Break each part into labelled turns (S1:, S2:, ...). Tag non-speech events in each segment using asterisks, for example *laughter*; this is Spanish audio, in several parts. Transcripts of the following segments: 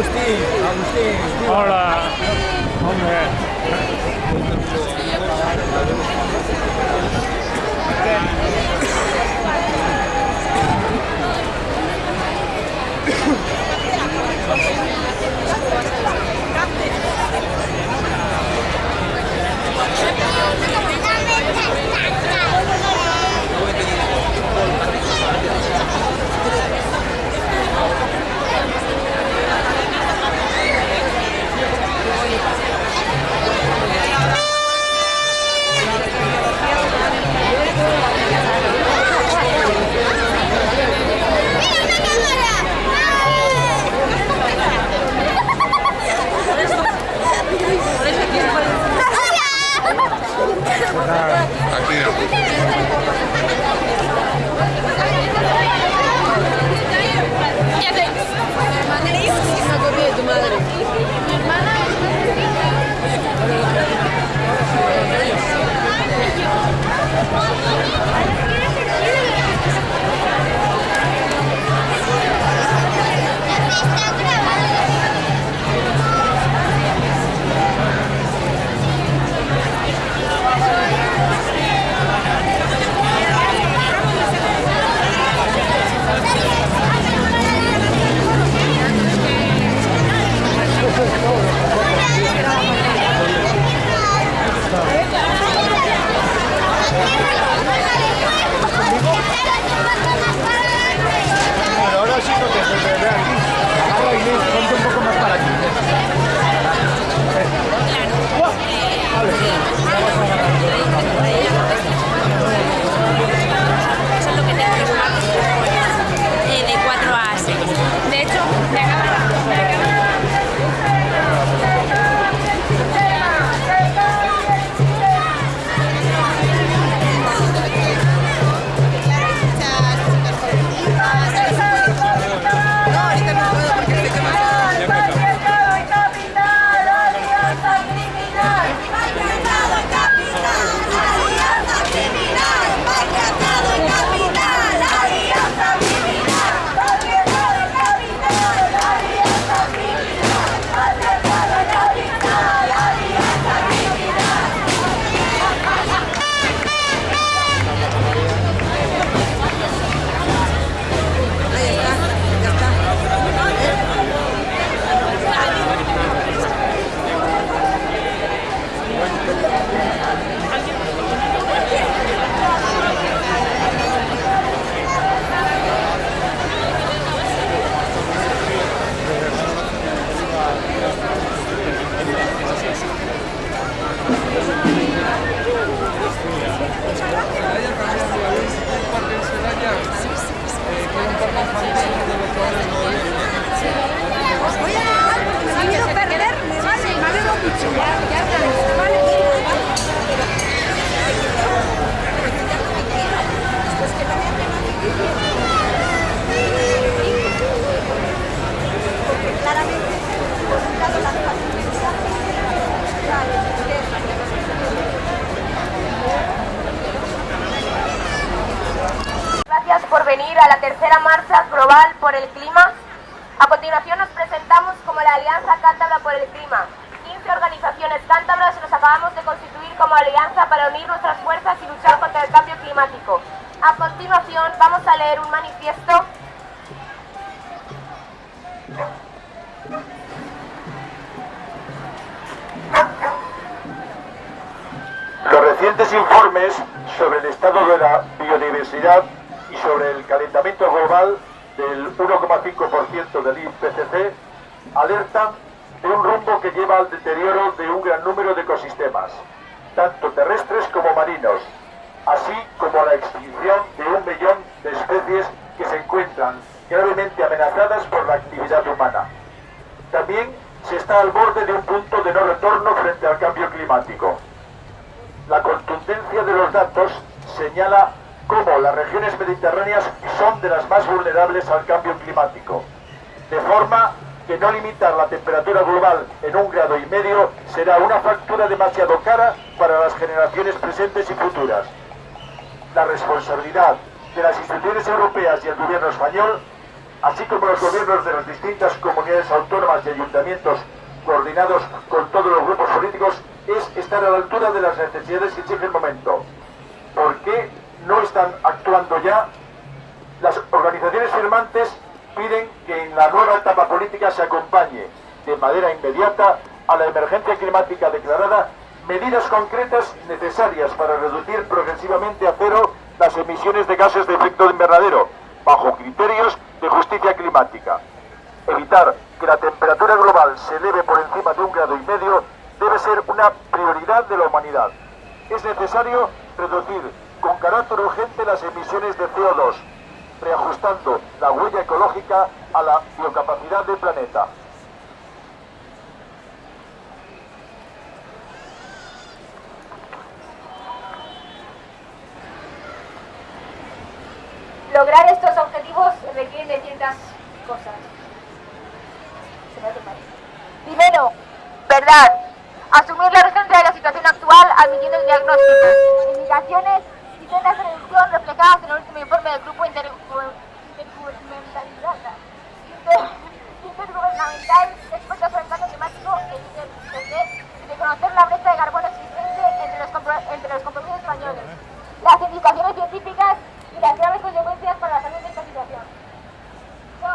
S1: Agustín, Agustín.
S2: Hola,
S3: hombre. madre.
S4: Mi hermana es una
S2: Tá Entendeu?
S5: Marcha global por el clima. A continuación nos presentamos como la Alianza Cántabra por el Clima. 15 organizaciones cántabras nos acabamos de constituir como alianza para unir nuestras fuerzas y luchar contra el cambio climático. A continuación vamos a leer un manifiesto
S6: Los recientes informes sobre el estado de la biodiversidad sobre el calentamiento global del 1,5% del IPCC alertan de un rumbo que lleva al deterioro de un gran número de ecosistemas, tanto terrestres como marinos, así como a la extinción de un millón de especies que se encuentran gravemente amenazadas por la actividad humana. También se está al borde de un punto de no retorno frente al cambio climático. La contundencia de los datos señala cómo las regiones mediterráneas son de las más vulnerables al cambio climático, de forma que no limitar la temperatura global en un grado y medio será una factura demasiado cara para las generaciones presentes y futuras. La responsabilidad de las instituciones europeas y el gobierno español, así como los gobiernos de las distintas comunidades autónomas y ayuntamientos coordinados con todos los grupos políticos, es estar a la altura de las necesidades que exige el momento. ¿Por qué no están actuando ya? Las organizaciones firmantes piden que en la nueva etapa política se acompañe de manera inmediata a la emergencia climática declarada medidas concretas necesarias para reducir progresivamente a cero las emisiones de gases de efecto invernadero, bajo criterios de justicia climática. Evitar que la temperatura global se eleve por encima de un grado y medio debe ser una prioridad de la humanidad. Es necesario reducir carácter urgente las emisiones de CO2, reajustando la huella ecológica a la biocapacidad del planeta.
S5: Lograr estos objetivos requiere de ciertas cosas. Primero, verdad. Asumir la urgencia de la situación actual admitiendo el diagnóstico. Indicaciones y sendas de reducción reflejadas en el último informe del Grupo Intergubernamental Intergubernamental experto sobre el cambio climático el IPCC y de conocer la brecha de carbono existente entre los, entre los compromisos españoles, las indicaciones científicas y las graves consecuencias para la salud de esta situación. 2.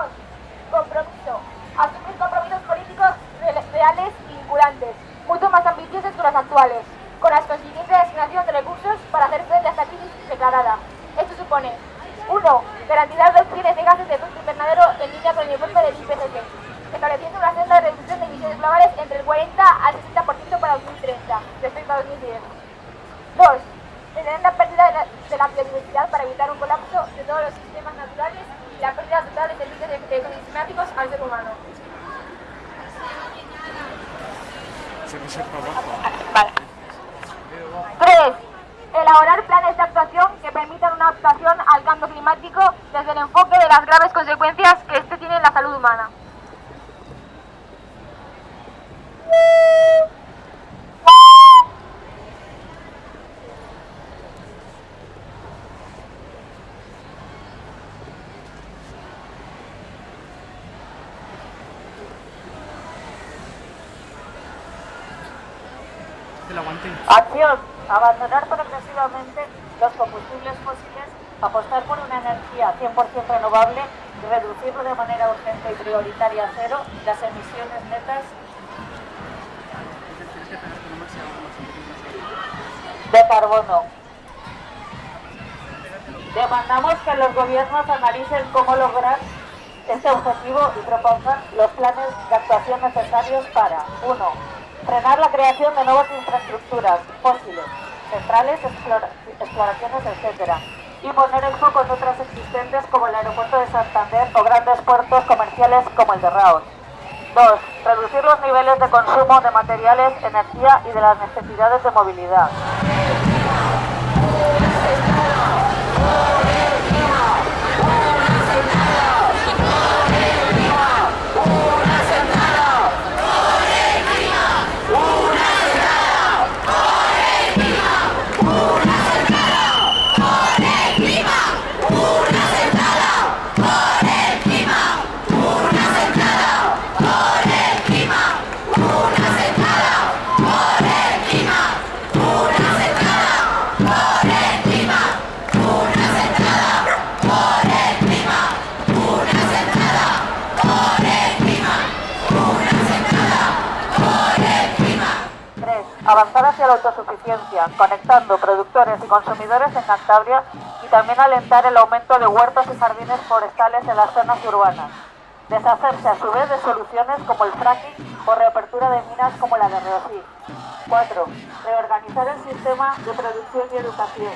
S5: Compromiso. Asumir compromisos políticos reales y vinculantes, mucho más ambiciosos que los actuales, con la consiguiente asignación de recursos para hacer frente a esta crisis declarada. Esto supone 1. Garantizar reducciones de gases de efecto invernadero en línea con el informe del IPCC, estableciendo una senda de reducción de emisiones globales entre el 40 al 60% para 2030 respecto a 2010. 2 detener la pérdida de la, de la, biodiversidad para evitar un colapso de todos los sistemas naturales y la pérdida total de servicios ecosistemáticos al ser humano. Vale. 3. Elaborar planes de actuación que permitan una adaptación al cambio climático desde el enfoque de las graves consecuencias que este tiene en la salud humana.
S7: Acción. Abandonar progresivamente los combustibles fósiles, apostar por una energía 100% renovable y reducirlo de manera urgente y prioritaria a cero las emisiones netas de carbono. Demandamos que los gobiernos analicen cómo lograr este objetivo y propongan los planes de actuación necesarios para 1 frenar la creación de nuevas infraestructuras fósiles, centrales, explora exploraciones, etc. Y poner el foco en otras existentes como el aeropuerto de Santander o grandes puertos comerciales como el de Raos. 2. Reducir los niveles de consumo de materiales, energía y de las necesidades de movilidad. Hacia la autosuficiencia, conectando productores y consumidores en Cantabria y también alentar el aumento de huertos y jardines forestales en las zonas urbanas. Deshacerse a su vez de soluciones como el fracking o reapertura de minas como la de Reosí. 4. Reorganizar el sistema de producción y educación.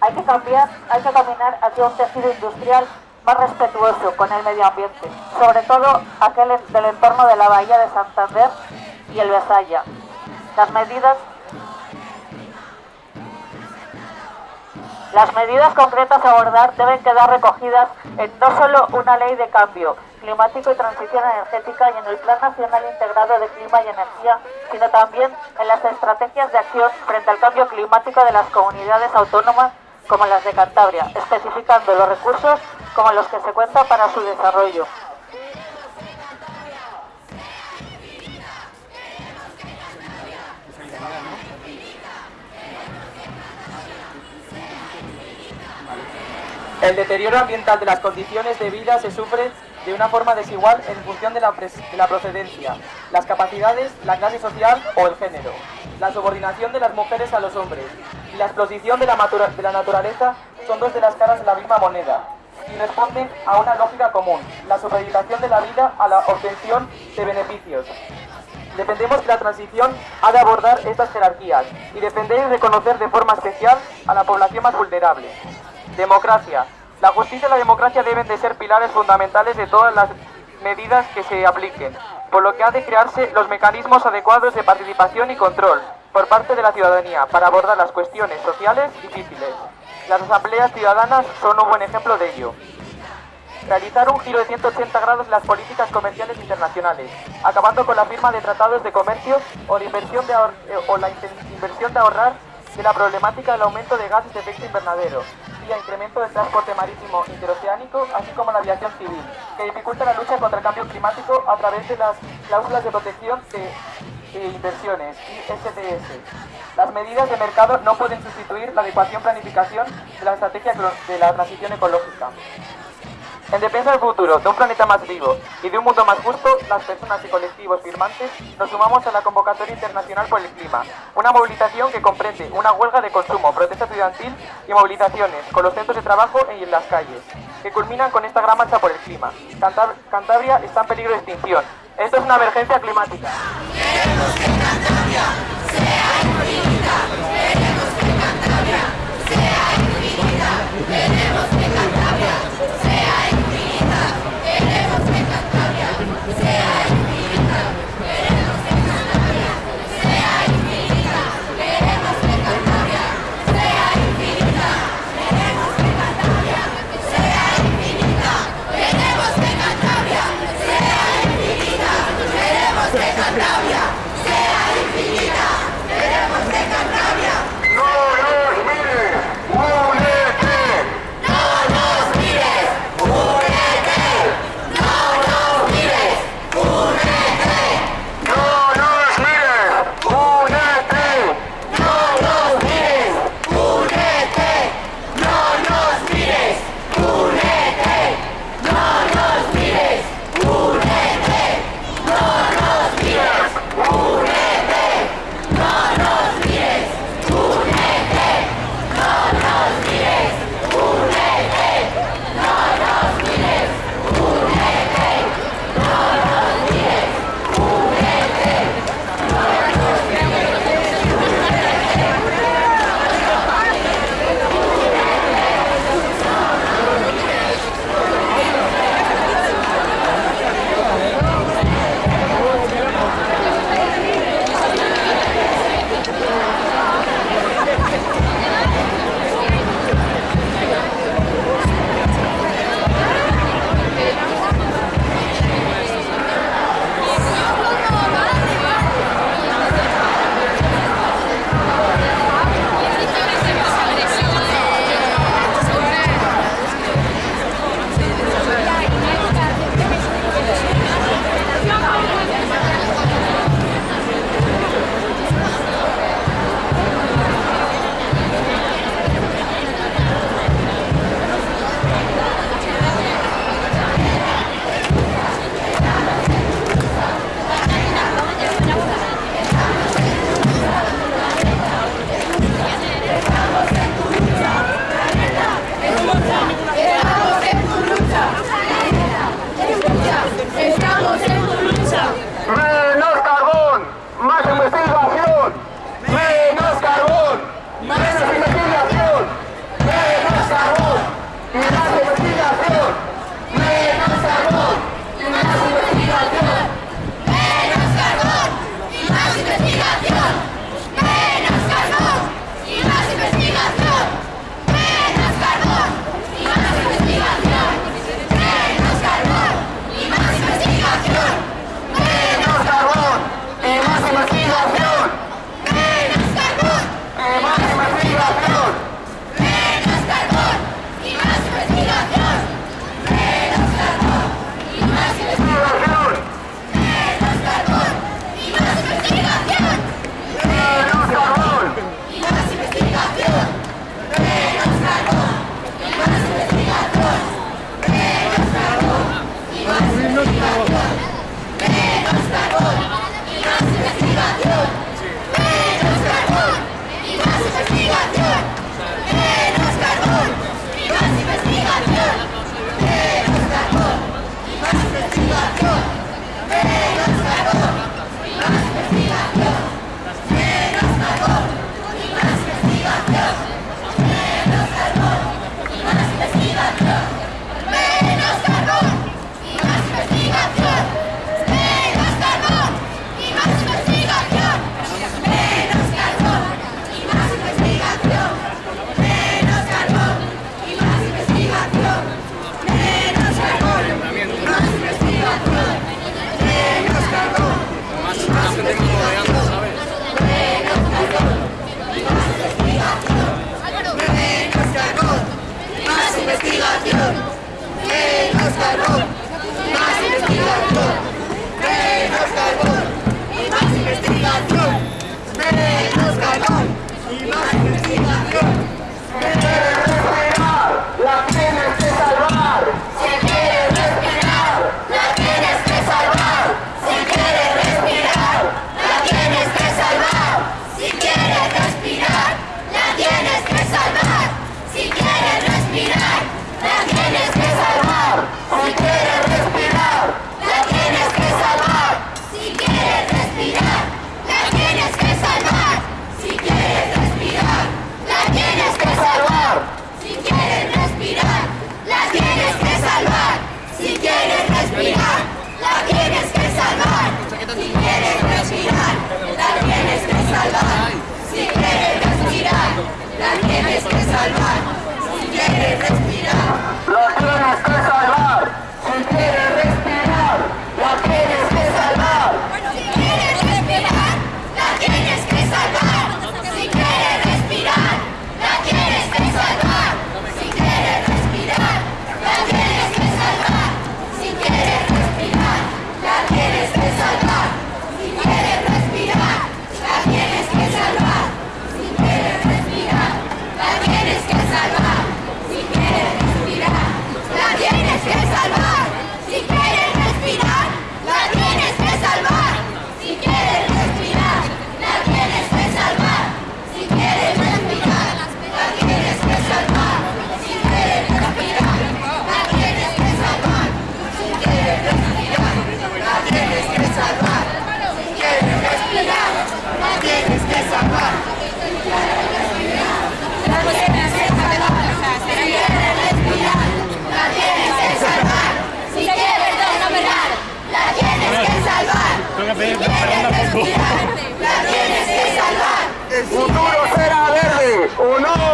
S7: Hay que cambiar, hay que caminar hacia un tejido industrial más respetuoso con el medio ambiente, sobre todo aquel del entorno de la bahía de Santander y el Besaya. Las medidas Las medidas concretas a abordar deben quedar recogidas en no solo una ley de cambio climático y transición energética y en el Plan Nacional Integrado de Clima y Energía, sino también en las estrategias de acción frente al cambio climático de las comunidades autónomas como las de Cantabria, especificando los recursos como los que se cuentan para su desarrollo.
S8: El deterioro ambiental de las condiciones de vida se sufre de una forma desigual en función de la, de la, procedencia, las capacidades, la clase social o el género, la subordinación de las mujeres a los hombres y la exposición de la, naturaleza son dos de las caras de la misma moneda y responden a una lógica común, la supeditación de la vida a la obtención de beneficios. Dependemos que la transición ha de abordar estas jerarquías y defender y reconocer de forma especial a la población más vulnerable. Democracia. La justicia y la democracia deben de ser pilares fundamentales de todas las medidas que se apliquen, por lo que ha de crearse los mecanismos adecuados de participación y control por parte de la ciudadanía para abordar las cuestiones sociales difíciles. Las asambleas ciudadanas son un buen ejemplo de ello. Realizar un giro de 180 grados en las políticas comerciales internacionales, acabando con la firma de tratados de comercio o la inversión de, eh, o la inversión de ahorrar de la problemática del aumento de gases de efecto invernadero, incremento del transporte marítimo interoceánico, así como la aviación civil, que dificulta la lucha contra el cambio climático a través de las cláusulas de protección de, inversiones, ISDS. Las medidas de mercado no pueden sustituir la adecuación planificación de la estrategia de la transición ecológica. En defensa del futuro, de un planeta más vivo y de un mundo más justo, las personas y colectivos firmantes nos sumamos a la convocatoria internacional por el clima, una movilización que comprende una huelga de consumo, protesta estudiantil y movilizaciones con los centros de trabajo y en las calles, que culminan con esta gran marcha por el clima. Cantabria está en peligro de extinción. Esto es una emergencia climática.
S9: No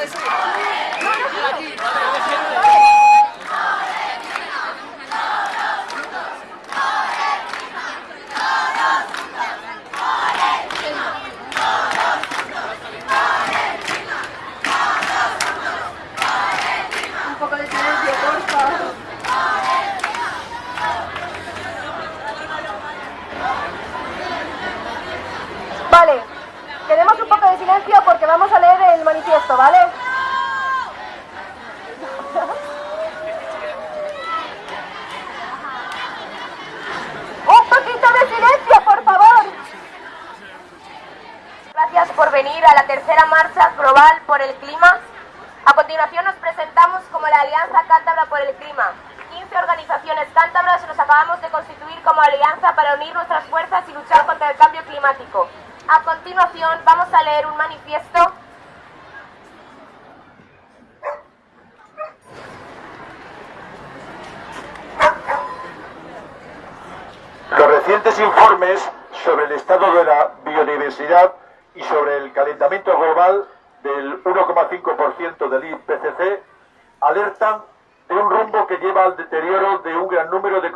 S6: 再说一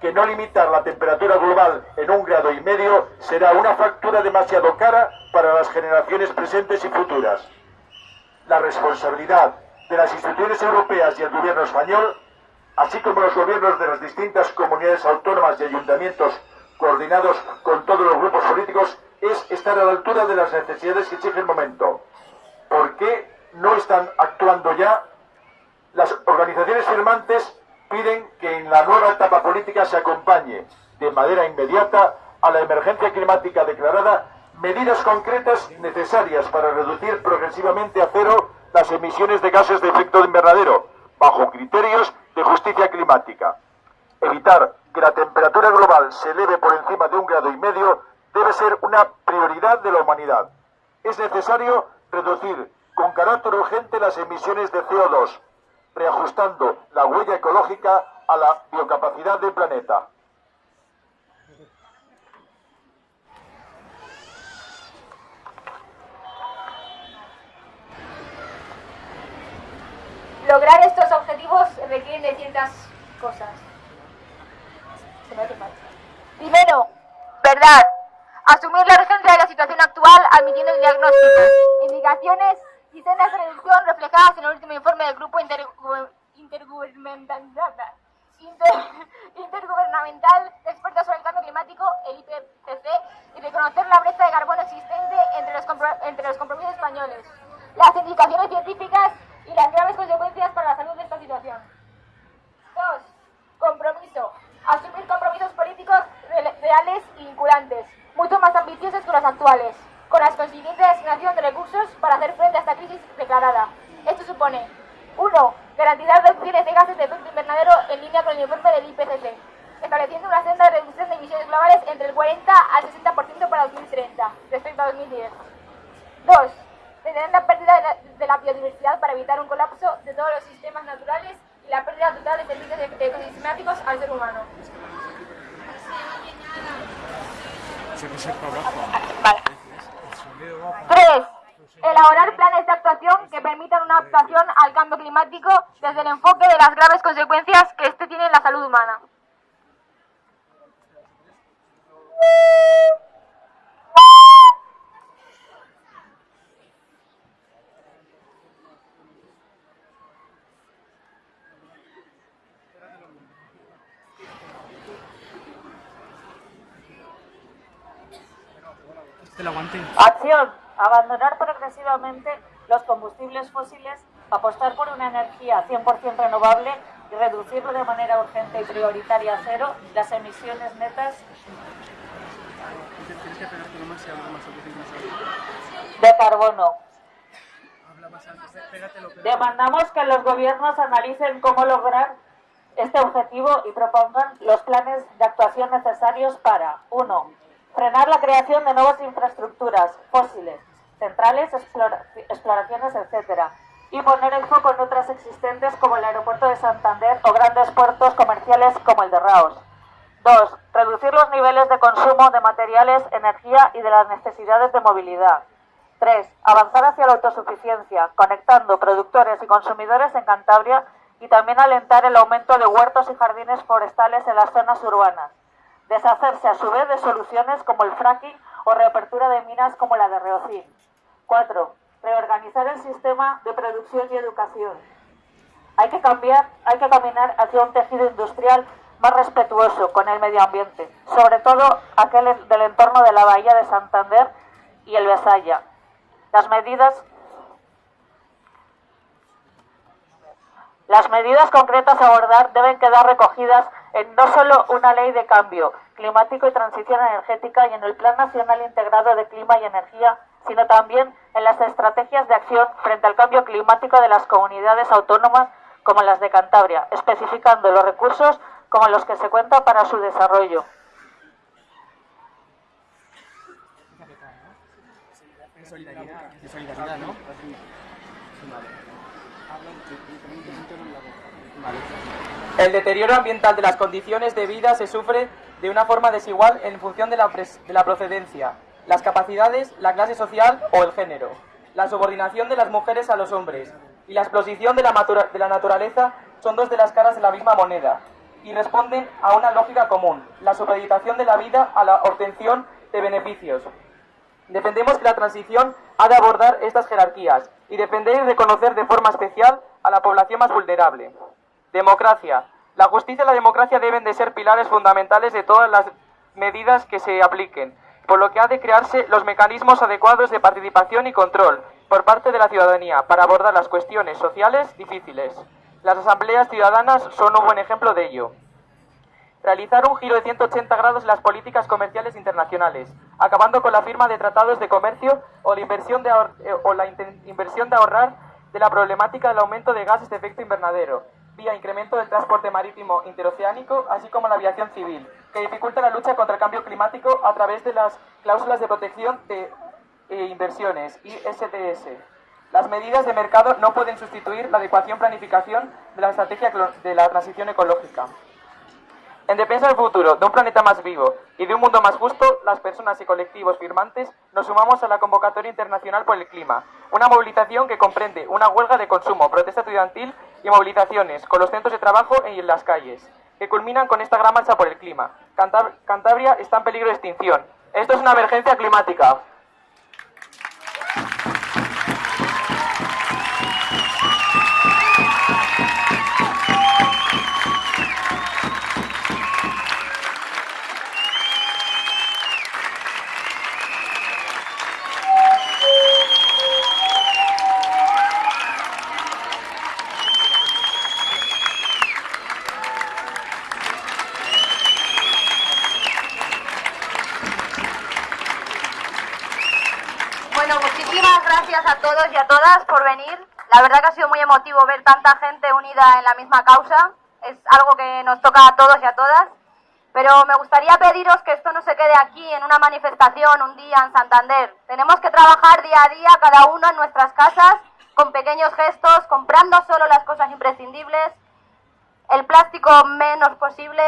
S6: que no limitar la temperatura global en un grado y medio será una factura demasiado cara para las generaciones presentes y futuras. La responsabilidad de las instituciones europeas y el gobierno español, así como los gobiernos de las distintas comunidades autónomas y ayuntamientos coordinados con todos los grupos políticos, es estar a la altura de las necesidades que exige el momento. ¿Por qué no están actuando ya las organizaciones firmantes piden que en la nueva etapa política se acompañe de manera inmediata a la emergencia climática declarada medidas concretas necesarias para reducir progresivamente a cero las emisiones de gases de efecto invernadero, bajo criterios de justicia climática. Evitar que la temperatura global se eleve por encima de un grado y medio debe ser una prioridad de la humanidad. Es necesario reducir con carácter urgente las emisiones de CO2, reajustando la huella ecológica a la biocapacidad del planeta.
S5: Lograr estos objetivos requieren de ciertas cosas. Primero, verdad. Asumir la urgencia de la situación actual admitiendo el diagnóstico. Indicaciones y sendas de reducción reflejadas en el último informe del Grupo intergubernamental, *laughs* intergubernamental de expertos sobre el el IPCC y reconocer la brecha de carbono existente entre los, entre los compromisos españoles, las indicaciones científicas y las graves consecuencias para la salud de esta situación. 2. Compromiso. Asumir compromisos políticos reales y vinculantes, mucho más ambiciosos que los actuales, con la consiguiente asignación de recursos para hacer frente a esta crisis declarada. Esto supone 1. Garantizar reducciones de gases de efecto invernadero en línea con el informe del IPCC, estableciendo una senda de reducción de emisiones globales entre el 40 al 60% para 2030, respecto a 2010. 2. Detener la pérdida de la, biodiversidad para evitar un colapso de todos los sistemas naturales y la pérdida total de servicios ecosistemáticos al ser humano.
S7: Vale.
S5: 3. Elaborar planes de actuación que permitan una adaptación al cambio climático desde el enfoque de las graves consecuencias que éste tiene en la salud humana.
S7: Abandonar progresivamente los combustibles fósiles, apostar por una energía 100% renovable y reducir de manera urgente y prioritaria a cero las emisiones netas de carbono. Demandamos que los gobiernos analicen cómo lograr este objetivo y propongan los planes de actuación necesarios para 1 frenar la creación de nuevas infraestructuras fósiles, centrales, exploraciones, etc. Y poner el foco en otras existentes como el aeropuerto de Santander o grandes puertos comerciales como el de Raos. 2. Reducir los niveles de consumo de materiales, energía y de las necesidades de movilidad. 3. Avanzar hacia la autosuficiencia, conectando productores y consumidores en Cantabria y también alentar el aumento de huertos y jardines forestales en las zonas urbanas deshacerse a su vez de soluciones como el fracking o reapertura de minas como la de Reocín. 4. Reorganizar el sistema de producción y educación. Hay que cambiar, hay que caminar hacia un tejido industrial más respetuoso con el medio ambiente, sobre todo aquel del entorno de la bahía de Santander y el Besaya. Las medidas Las medidas concretas a abordar deben quedar recogidas en no solo una ley de cambio climático y transición energética y en el Plan Nacional Integrado de Clima y Energía, sino también en las estrategias de acción frente al cambio climático de las comunidades autónomas como las de Cantabria, especificando los recursos como los que se cuenta para su desarrollo.
S8: El deterioro ambiental de las condiciones de vida se sufre de una forma desigual en función de la, de la procedencia, las capacidades, la clase social o el género, la subordinación de las mujeres a los hombres y la la, de la naturaleza son dos de las caras de la misma moneda y responden a una lógica común, la supeditación de la vida a la obtención de beneficios. Defendemos que la transición ha de abordar estas jerarquías y defender y reconocer de forma especial a la población más vulnerable. Democracia. La justicia y la democracia deben de ser pilares fundamentales de todas las medidas que se apliquen, por lo que ha de crearse los mecanismos adecuados de participación y control por parte de la ciudadanía para abordar las cuestiones sociales difíciles. Las asambleas ciudadanas son un buen ejemplo de ello. Realizar un giro de 180 grados en las políticas comerciales internacionales, acabando con la firma de tratados de comercio o la inversión de, eh, o la inversión de ahorrar de la problemática del aumento de gases de efecto invernadero, vía incremento del transporte marítimo interoceánico, así como la aviación civil, que dificulta la lucha contra el cambio climático a través de las cláusulas de protección de eh, inversiones, ISDS. Las medidas de mercado no pueden sustituir la adecuación planificación de la estrategia de la transición ecológica. En defensa del futuro, de un planeta más vivo y de un mundo más justo, las personas y colectivos firmantes nos sumamos a la convocatoria internacional por el clima, una movilización que comprende una huelga de consumo, protesta estudiantil y movilizaciones con los centros de trabajo y en las calles, que culminan con esta gran marcha por el clima. Cantabria está en peligro de extinción. Esto es una emergencia climática.
S5: Emotivo ver tanta gente unida en la misma causa. Es algo que nos toca a todos y a todas. Pero me gustaría pediros que esto no se quede aquí en una manifestación un día en Santander. Tenemos que trabajar día a día cada uno en nuestras casas con pequeños gestos, comprando solo las cosas imprescindibles, el plástico menos posible,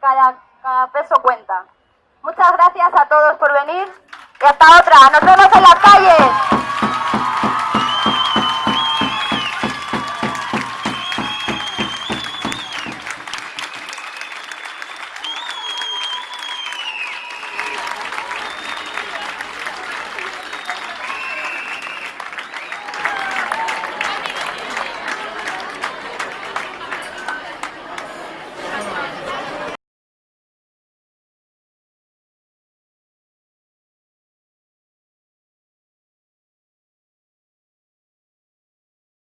S5: cada, cada peso cuenta. Muchas gracias a todos por venir y hasta otra. Nos vemos en las calles.